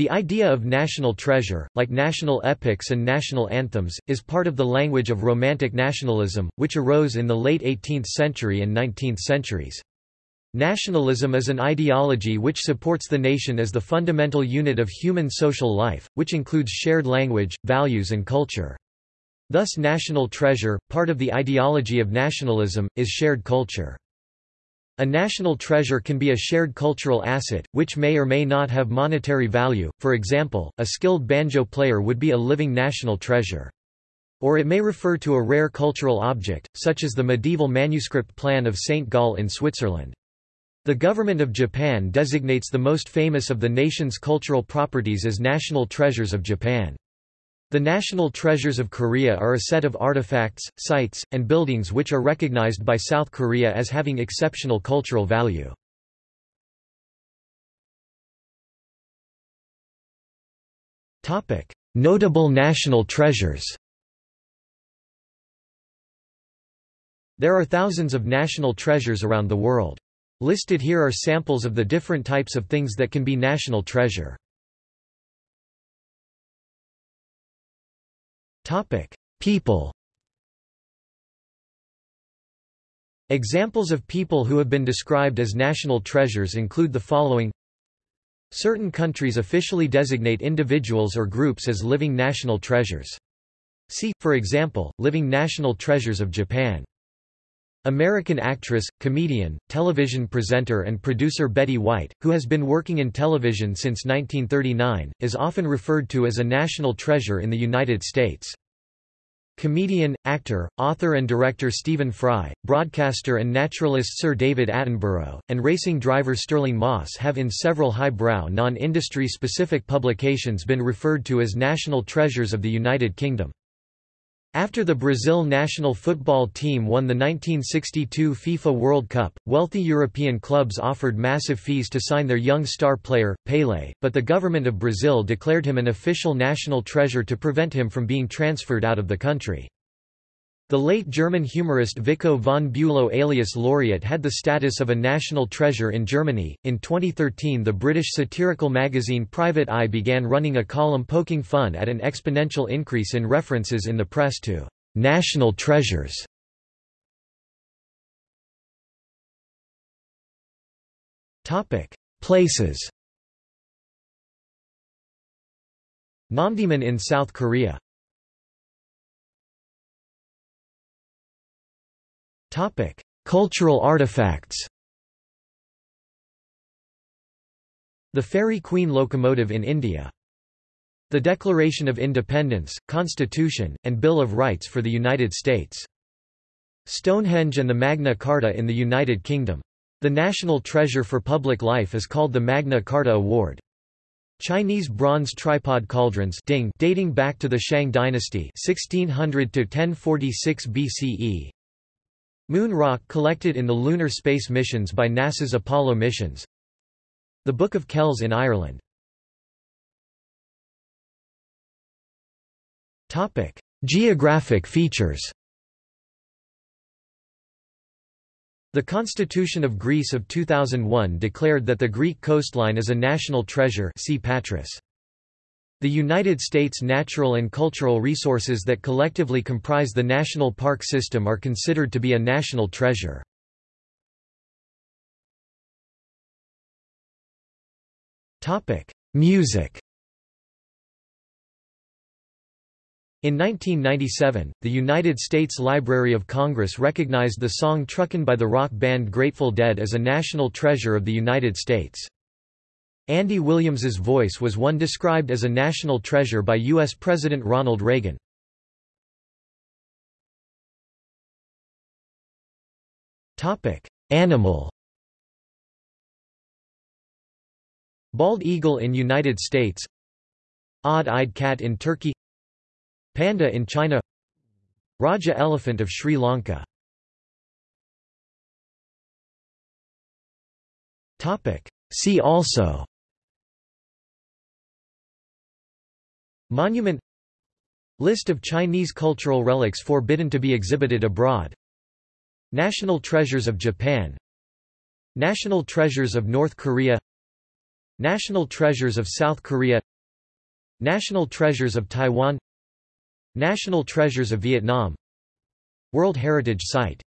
The idea of national treasure, like national epics and national anthems, is part of the language of Romantic nationalism, which arose in the late 18th century and 19th centuries. Nationalism is an ideology which supports the nation as the fundamental unit of human social life, which includes shared language, values and culture. Thus national treasure, part of the ideology of nationalism, is shared culture. A national treasure can be a shared cultural asset, which may or may not have monetary value, for example, a skilled banjo player would be a living national treasure. Or it may refer to a rare cultural object, such as the medieval manuscript plan of St. Gall in Switzerland. The government of Japan designates the most famous of the nation's cultural properties as national treasures of Japan. The national treasures of Korea are a set of artifacts, sites, and buildings which are recognized by South Korea as having exceptional cultural value. Notable national treasures There are thousands of national treasures around the world. Listed here are samples of the different types of things that can be national treasure. Topic: People. Examples of people who have been described as national treasures include the following Certain countries officially designate individuals or groups as living national treasures. See, for example, Living National Treasures of Japan. American actress, comedian, television presenter and producer Betty White, who has been working in television since 1939, is often referred to as a national treasure in the United States. Comedian, actor, author and director Stephen Fry, broadcaster and naturalist Sir David Attenborough, and racing driver Stirling Moss have in several highbrow non-industry specific publications been referred to as national treasures of the United Kingdom. After the Brazil national football team won the 1962 FIFA World Cup, wealthy European clubs offered massive fees to sign their young star player, Pelé, but the government of Brazil declared him an official national treasure to prevent him from being transferred out of the country. The late German humorist Vicco von Bülow alias Loriot had the status of a national treasure in Germany. In 2013, the British satirical magazine Private Eye began running a column poking fun at an exponential increase in references in the press to national treasures. Topic: Places. Namdaemun in South Korea Topic: Cultural artifacts. The Fairy Queen locomotive in India. The Declaration of Independence, Constitution, and Bill of Rights for the United States. Stonehenge and the Magna Carta in the United Kingdom. The national treasure for public life is called the Magna Carta Award. Chinese bronze tripod cauldrons ding dating back to the Shang dynasty 1600 to 1046 BCE Moon rock collected in the lunar space missions by NASA's Apollo missions. The Book of Kells in Ireland. Topic: Geographic features. The Constitution of Greece of 2001 declared that the Greek coastline is a national treasure see Patris. The United States natural and cultural resources that collectively comprise the national park system are considered to be a national treasure. Music In 1997, the United States Library of Congress recognized the song Truckin' by the rock band Grateful Dead as a national treasure of the United States. Andy Williams's voice was one described as a national treasure by U.S. President Ronald Reagan. Animal. Bald eagle in United States. Odd-eyed cat in Turkey. Panda in China. Raja elephant of Sri Lanka. See also Monument List of Chinese cultural relics forbidden to be exhibited abroad. National treasures of Japan. National treasures of North Korea. National Treasures of South Korea. National Treasures of Taiwan. National Treasures of Vietnam. World Heritage Site